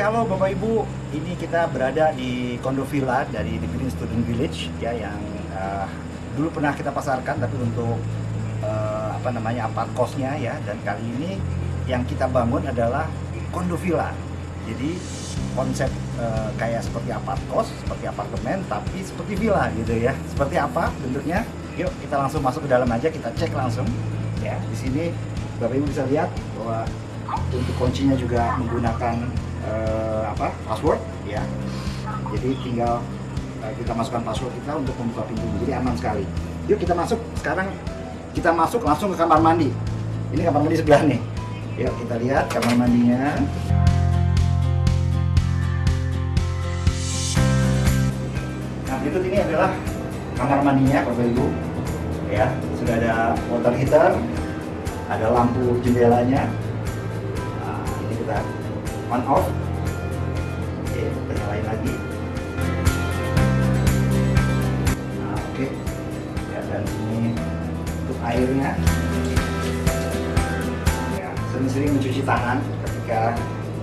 halo Bapak Ibu. Ini kita berada di Kondo Villa dari Dividend Student Village ya yang uh, dulu pernah kita pasarkan tapi untuk uh, apa namanya apart kosnya ya dan kali ini yang kita bangun adalah Kondo Villa. Jadi konsep uh, kayak seperti apart kos, seperti apartemen tapi seperti villa gitu ya. Seperti apa bentuknya? Yuk kita langsung masuk ke dalam aja kita cek langsung ya. Di sini Bapak Ibu bisa lihat bahwa untuk kuncinya juga menggunakan uh, apa password ya. Jadi tinggal uh, kita masukkan password kita untuk membuka pintu jadi aman sekali. Yuk kita masuk sekarang kita masuk langsung ke kamar mandi. Ini kamar mandi sebelah nih. Yuk kita lihat kamar mandinya. Nah berikut ini adalah kamar mandinya bapak ibu. Ya sudah ada water heater ada lampu jendelanya. Nah, ini kita on off. Oke kita nyalain lagi. Nah oke. Ya dan ini untuk airnya. Ya sering-sering mencuci tangan ketika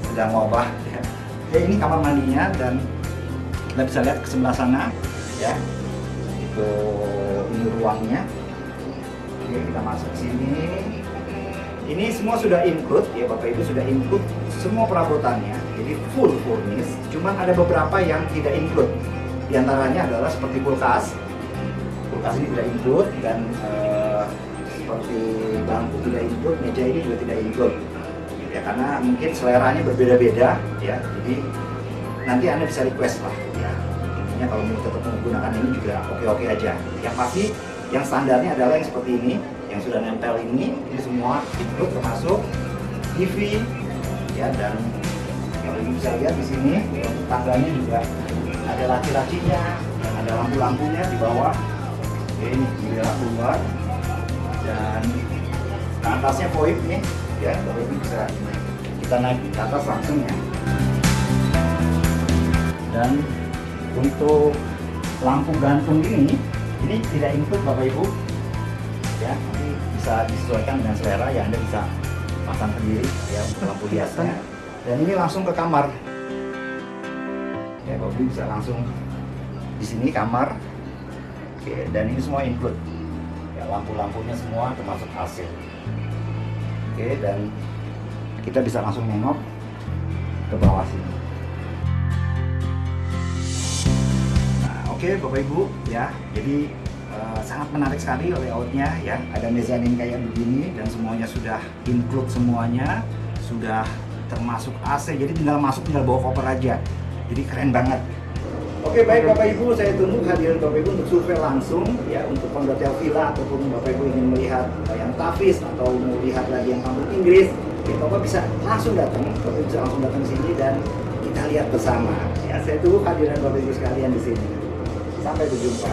sedang wabah. Ya. ini kamar mandinya dan kita bisa lihat ke sebelah sana ya. Itu ini ruangnya. Oke kita masuk sini ini semua sudah include ya Bapak Ibu sudah include semua perabotannya. Jadi full furnished cuman ada beberapa yang tidak include. Di antaranya adalah seperti kulkas. Kulkas ini tidak include dan uh, seperti bangku tidak include meja ini juga tidak include. Ya karena mungkin seleranya berbeda-beda ya. Jadi nanti anda bisa request lah ya. Intinya kalau mau tetap menggunakan ini juga oke-oke aja. Yang pasti yang standarnya adalah yang seperti ini yang sudah nempel ini ini semua include termasuk TV ya dan yang ibu bisa lihat di sini tangganya juga ada laci-lacinya ada lampu-lampunya di bawah. Oke, ini jendela keluar. Dan ke atasnya void nih ya ibu bisa kita naik ke atas langsung ya. Dan untuk lampu gantung ini ini tidak include bapak ibu ya nanti bisa disesuaikan dengan selera ya anda bisa pasang sendiri ya untuk lampu hiasnya dan ini langsung ke kamar. Ya ibu bisa langsung di sini kamar. Oke dan ini semua include. Ya lampu-lampunya semua termasuk AC oke dan kita bisa langsung nengok ke bawah sini. Nah oke bapak ibu ya jadi uh, sangat menarik sekali layoutnya ya ada mezanin kayak begini dan semuanya sudah include semuanya sudah termasuk AC jadi tinggal masuk tinggal bawa koper aja jadi keren banget Oke baik Bapak Ibu, saya tunggu kehadiran Bapak Ibu untuk survei langsung ya untuk kondotel villa ataupun Bapak Ibu ingin melihat yang tafis atau melihat lagi yang kampung Inggris, ya Bapak bisa langsung datang, Bapak bisa langsung datang sini dan kita lihat bersama. Ya saya tunggu kehadiran Bapak Ibu sekalian di sini. Sampai berjumpa.